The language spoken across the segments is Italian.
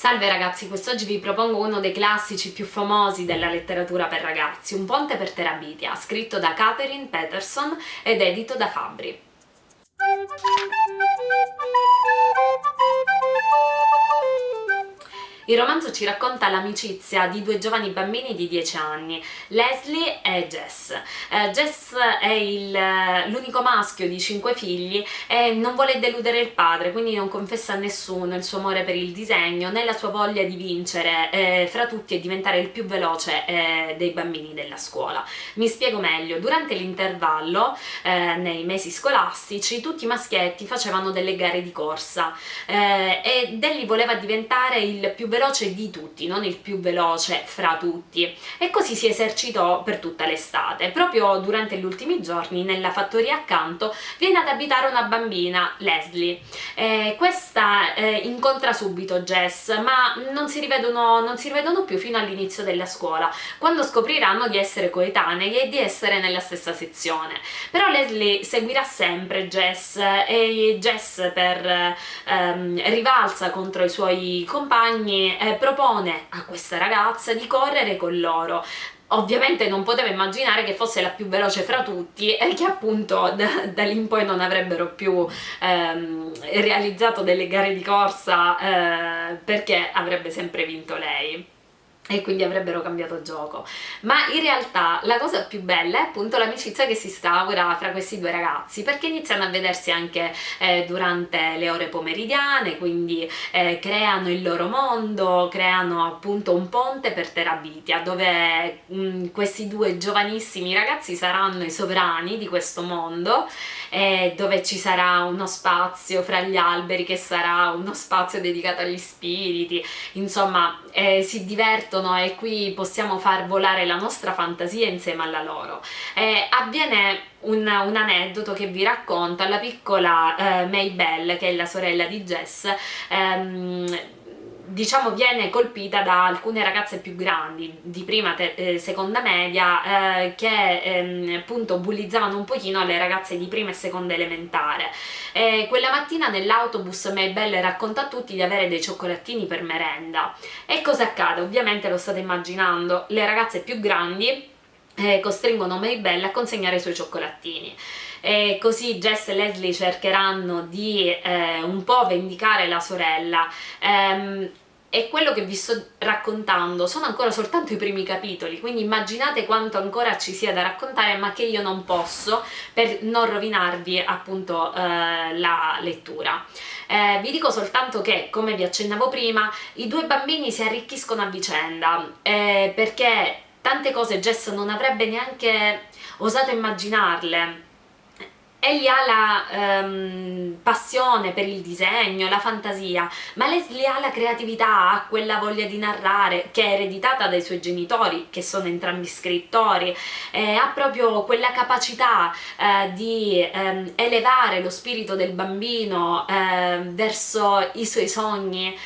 Salve ragazzi, quest'oggi vi propongo uno dei classici più famosi della letteratura per ragazzi, Un ponte per Terabitia, scritto da Catherine Peterson ed edito da Fabri. Il romanzo ci racconta l'amicizia di due giovani bambini di 10 anni, Leslie e Jess. Eh, Jess è l'unico maschio di cinque figli e non vuole deludere il padre, quindi non confessa a nessuno il suo amore per il disegno né la sua voglia di vincere eh, fra tutti e diventare il più veloce eh, dei bambini della scuola. Mi spiego meglio, durante l'intervallo, eh, nei mesi scolastici, tutti i maschietti facevano delle gare di corsa eh, e Delly voleva diventare il più veloce veloce di tutti, non il più veloce fra tutti e così si esercitò per tutta l'estate. Proprio durante gli ultimi giorni nella fattoria accanto viene ad abitare una bambina, Leslie. Eh, questa eh, incontra subito Jess ma non si rivedono, non si rivedono più fino all'inizio della scuola quando scopriranno di essere coetanei e di essere nella stessa sezione. Però Leslie seguirà sempre Jess e Jess per ehm, rivalsa contro i suoi compagni eh, propone a questa ragazza di correre con loro. Ovviamente non poteva immaginare che fosse la più veloce fra tutti e che appunto da, da lì in poi non avrebbero più ehm, realizzato delle gare di corsa eh, perché avrebbe sempre vinto lei e quindi avrebbero cambiato gioco. Ma in realtà la cosa più bella è appunto l'amicizia che si instaura fra questi due ragazzi perché iniziano a vedersi anche eh, durante le ore pomeridiane quindi eh, creano il loro mondo creano appunto un ponte per Terabitia dove mh, mm, questi due giovanissimi ragazzi saranno i sovrani di questo mondo eh, dove ci sarà uno spazio fra gli alberi che sarà uno spazio dedicato agli spiriti. Insomma eh, si divertono esistono e qui possiamo far volare la nostra fantasia insieme alla loro. Eh, avviene un, un, aneddoto che vi racconta la piccola eh, Maybelle, che è la sorella di Jess, ehm, diciamo viene colpita da alcune ragazze più grandi di prima e seconda media eh, che ehm, appunto bullizzavano un pochino le ragazze di prima e seconda elementare. E quella mattina nell'autobus Maybelle racconta a tutti di avere dei cioccolatini per merenda. E cosa accade? ovviamente lo state immaginando. Le ragazze più grandi eh, costringono Maybelle a consegnare i suoi cioccolatini e così Jess e Leslie cercheranno di eh, un po' vendicare la sorella ehm, e quello che vi sto raccontando sono ancora soltanto i primi capitoli, quindi immaginate quanto ancora ci sia da raccontare ma che io non posso per non rovinarvi appunto eh, la lettura. Eh, vi dico soltanto che, come vi accennavo prima, i due bambini si arricchiscono a vicenda eh, perché tante cose Jess non avrebbe neanche osato immaginarle. Egli ha la um, passione per il disegno, la fantasia, ma Leslie ha la creatività, ha quella voglia di narrare che è ereditata dai suoi genitori, che sono entrambi scrittori, eh, ha proprio quella capacità eh, di eh, elevare lo spirito del bambino ehm, verso i suoi sogni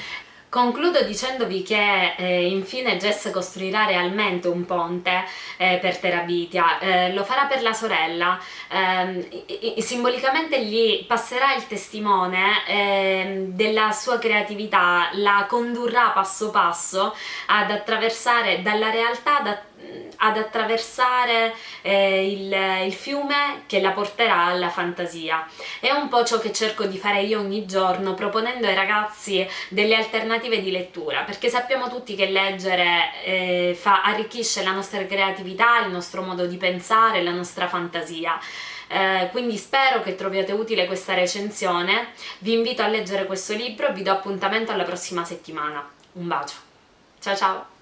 Concludo dicendovi che eh, infine Jess costruirà realmente un ponte eh, per Terabitia, eh, lo farà per la sorella, ehm, simbolicamente gli passerà il testimone ehm, della sua creatività, la condurrà passo passo ad attraversare dalla realtà ad ad attraversare eh, il, il, fiume che la porterà alla fantasia. È un po' ciò che cerco di fare io ogni giorno proponendo ai ragazzi delle alternative di lettura perché sappiamo tutti che leggere eh, fa, arricchisce la nostra creatività, il nostro modo di pensare, la nostra fantasia. Eh, quindi spero che troviate utile questa recensione, vi invito a leggere questo libro e vi do appuntamento alla prossima settimana. Un bacio, ciao ciao!